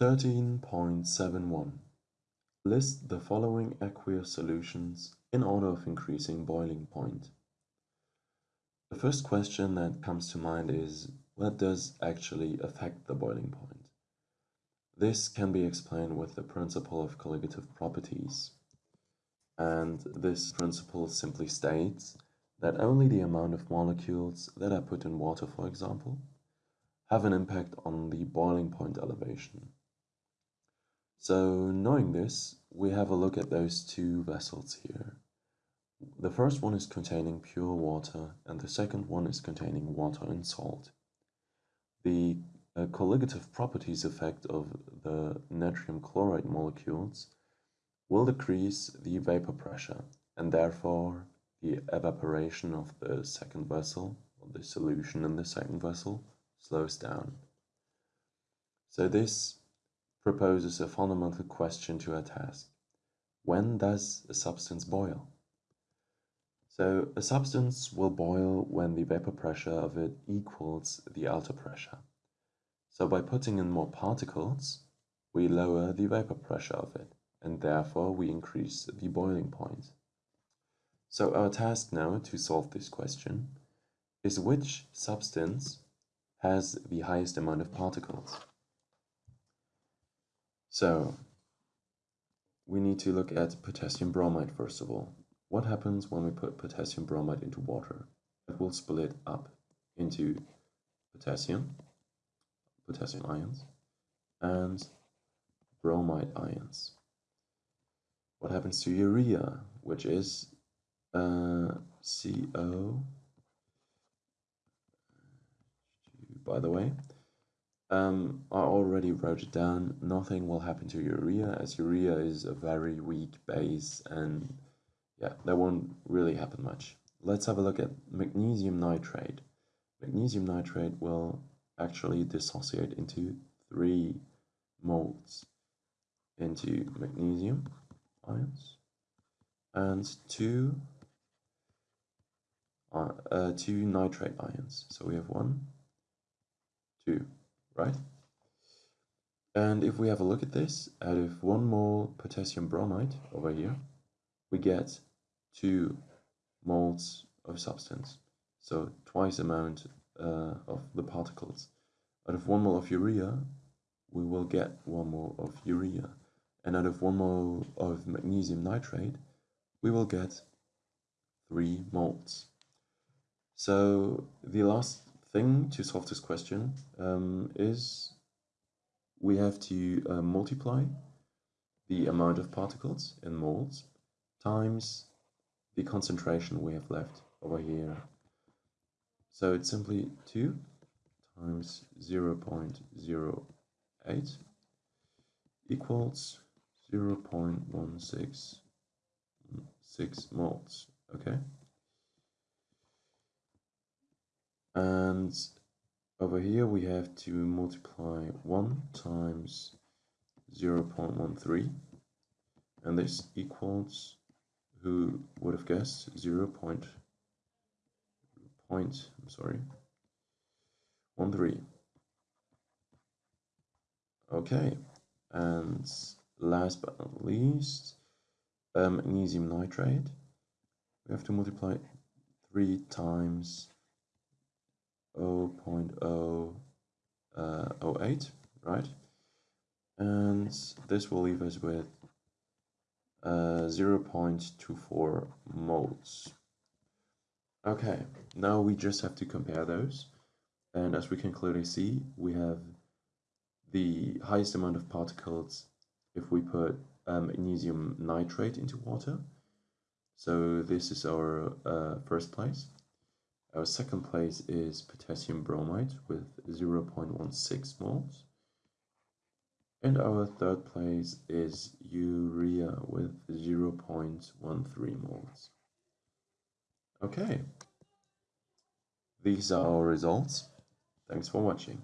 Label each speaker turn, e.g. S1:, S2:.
S1: 13.71 List the following aqueous solutions in order of increasing boiling point. The first question that comes to mind is what does actually affect the boiling point? This can be explained with the principle of colligative properties. And this principle simply states that only the amount of molecules that are put in water, for example, have an impact on the boiling point elevation. So knowing this, we have a look at those two vessels here. The first one is containing pure water and the second one is containing water and salt. The uh, colligative properties effect of the natrium chloride molecules will decrease the vapor pressure and therefore the evaporation of the second vessel, or the solution in the second vessel, slows down. So this proposes a fundamental question to our task. When does a substance boil? So a substance will boil when the vapor pressure of it equals the outer pressure. So by putting in more particles, we lower the vapor pressure of it, and therefore we increase the boiling point. So our task now to solve this question is which substance has the highest amount of particles. So we need to look at potassium bromide first of all. What happens when we put potassium bromide into water? It will split up into potassium, potassium ions, and bromide ions. What happens to urea, which is uh, CO, by the way, um, I already wrote it down. Nothing will happen to urea as urea is a very weak base and yeah, that won't really happen much. Let's have a look at magnesium nitrate. Magnesium nitrate will actually dissociate into three moles into magnesium ions and two uh, uh, two nitrate ions. So we have one, two right? And if we have a look at this, out of one mole potassium bromide over here, we get two moles of substance. So twice the amount uh, of the particles. Out of one mole of urea, we will get one mole of urea. And out of one mole of magnesium nitrate, we will get three moles. So the last thing to solve this question um, is we have to uh, multiply the amount of particles in moles times the concentration we have left over here. So it's simply 2 times 0 0.08 equals 0 0.166 moles, okay? And over here we have to multiply 1 times 0 0.13 and this equals who would have guessed 0 point, point I'm sorry 13 okay and last but not least um, magnesium nitrate. We have to multiply 3 times 0.008, uh, right? And this will leave us with uh, 0.24 moles. Okay, now we just have to compare those. And as we can clearly see, we have the highest amount of particles if we put um, magnesium nitrate into water. So this is our uh, first place. Our second place is potassium bromide with 0.16 moles. And our third place is urea with 0.13 moles. Okay. These are our results. Thanks for watching.